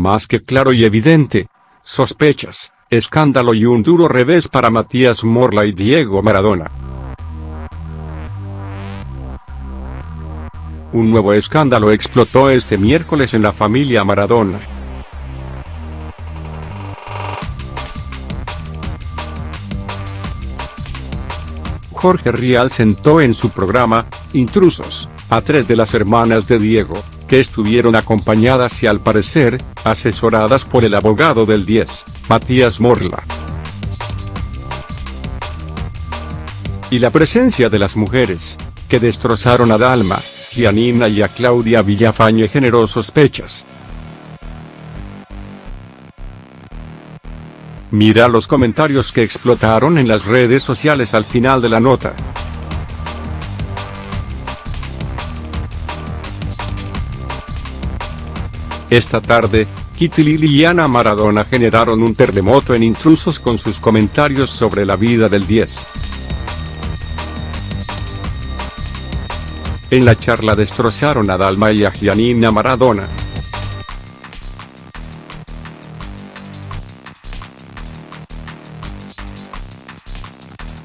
Más que claro y evidente. Sospechas, escándalo y un duro revés para Matías Morla y Diego Maradona. Un nuevo escándalo explotó este miércoles en la familia Maradona. Jorge Rial sentó en su programa, Intrusos, a tres de las hermanas de Diego, que estuvieron acompañadas y al parecer, asesoradas por el abogado del 10, Matías Morla. Y la presencia de las mujeres, que destrozaron a Dalma, Gianina y a Claudia Villafañe generó sospechas. Mira los comentarios que explotaron en las redes sociales al final de la nota. Esta tarde, Kitty y Liliana Maradona generaron un terremoto en intrusos con sus comentarios sobre la vida del 10. En la charla destrozaron a Dalma y a Gianina Maradona.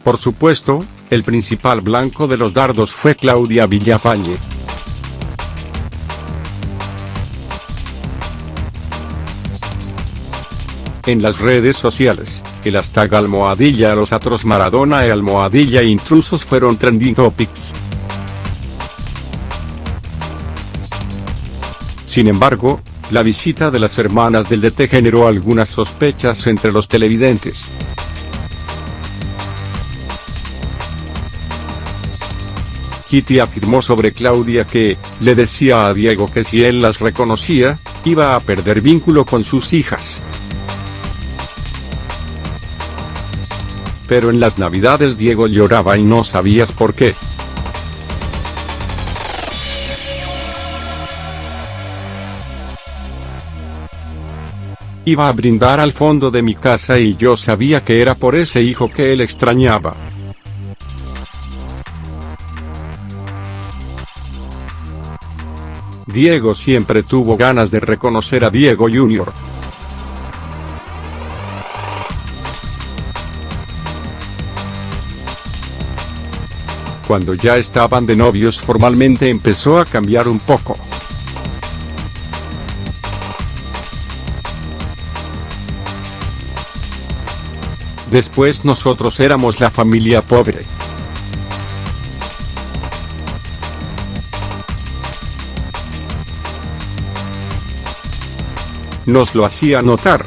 Por supuesto, el principal blanco de los dardos fue Claudia Villafañe. En las redes sociales, el hashtag almohadilla los atros Maradona y almohadilla intrusos fueron trending topics. Sin embargo, la visita de las hermanas del DT generó algunas sospechas entre los televidentes. Kitty afirmó sobre Claudia que, le decía a Diego que si él las reconocía, iba a perder vínculo con sus hijas. Pero en las navidades Diego lloraba y no sabías por qué. Iba a brindar al fondo de mi casa y yo sabía que era por ese hijo que él extrañaba. Diego siempre tuvo ganas de reconocer a Diego Jr. Cuando ya estaban de novios formalmente empezó a cambiar un poco. Después nosotros éramos la familia pobre. nos lo hacía notar.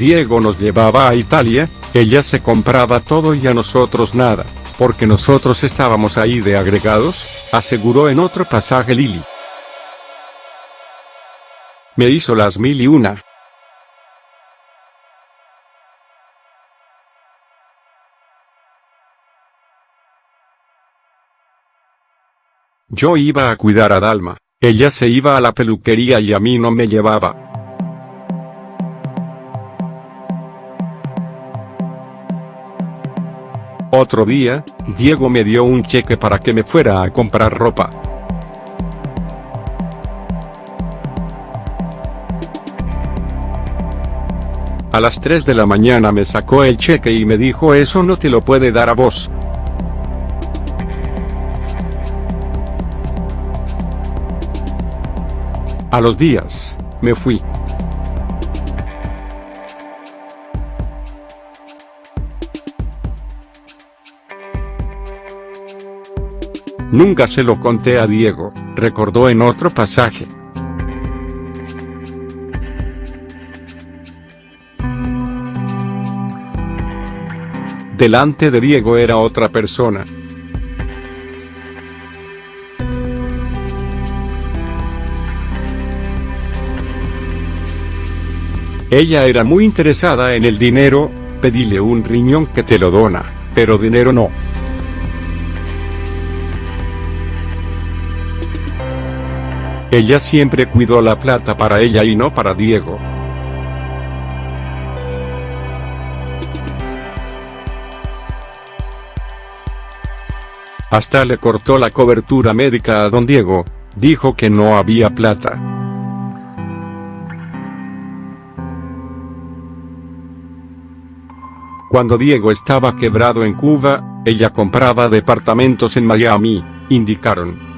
Diego nos llevaba a Italia, ella se compraba todo y a nosotros nada, porque nosotros estábamos ahí de agregados, aseguró en otro pasaje Lili. Me hizo las mil y una. Yo iba a cuidar a Dalma, ella se iba a la peluquería y a mí no me llevaba. Otro día, Diego me dio un cheque para que me fuera a comprar ropa. A las 3 de la mañana me sacó el cheque y me dijo eso no te lo puede dar a vos. A los días, me fui. Nunca se lo conté a Diego, recordó en otro pasaje. Delante de Diego era otra persona. Ella era muy interesada en el dinero, pedile un riñón que te lo dona, pero dinero no. Ella siempre cuidó la plata para ella y no para Diego. Hasta le cortó la cobertura médica a don Diego, dijo que no había plata. Cuando Diego estaba quebrado en Cuba, ella compraba departamentos en Miami, indicaron.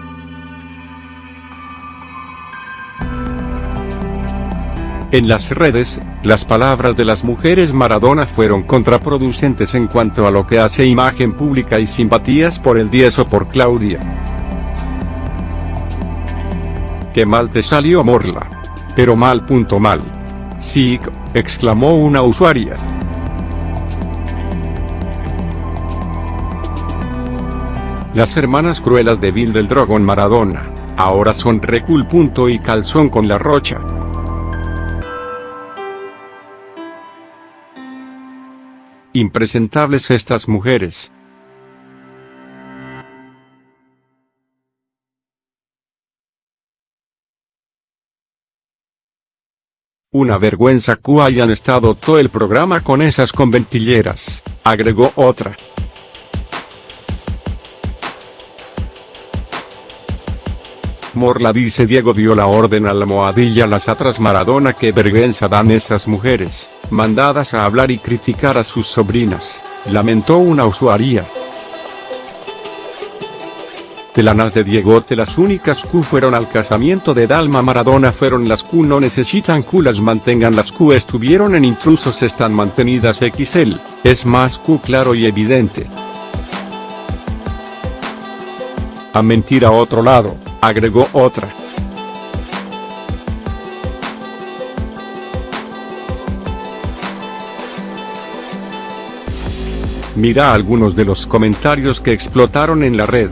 En las redes, las palabras de las mujeres Maradona fueron contraproducentes en cuanto a lo que hace imagen pública y simpatías por el 10 o por Claudia. ¡Qué mal te salió Morla! Pero mal punto mal. Sí, exclamó una usuaria. Las hermanas cruelas de Bill del Drogon Maradona, ahora son Recul. y Calzón con la Rocha. Impresentables estas mujeres. Una vergüenza que hayan estado todo el programa con esas conventilleras, agregó otra. Morla dice Diego dio la orden a la moadilla las atras Maradona que vergüenza dan esas mujeres, mandadas a hablar y criticar a sus sobrinas, lamentó una usuaria. De las de Diegote las únicas Q fueron al casamiento de Dalma Maradona fueron las Q no necesitan Q las mantengan las Q estuvieron en intrusos están mantenidas XL, es más Q claro y evidente. A mentir a otro lado agregó otra. Mira algunos de los comentarios que explotaron en la red.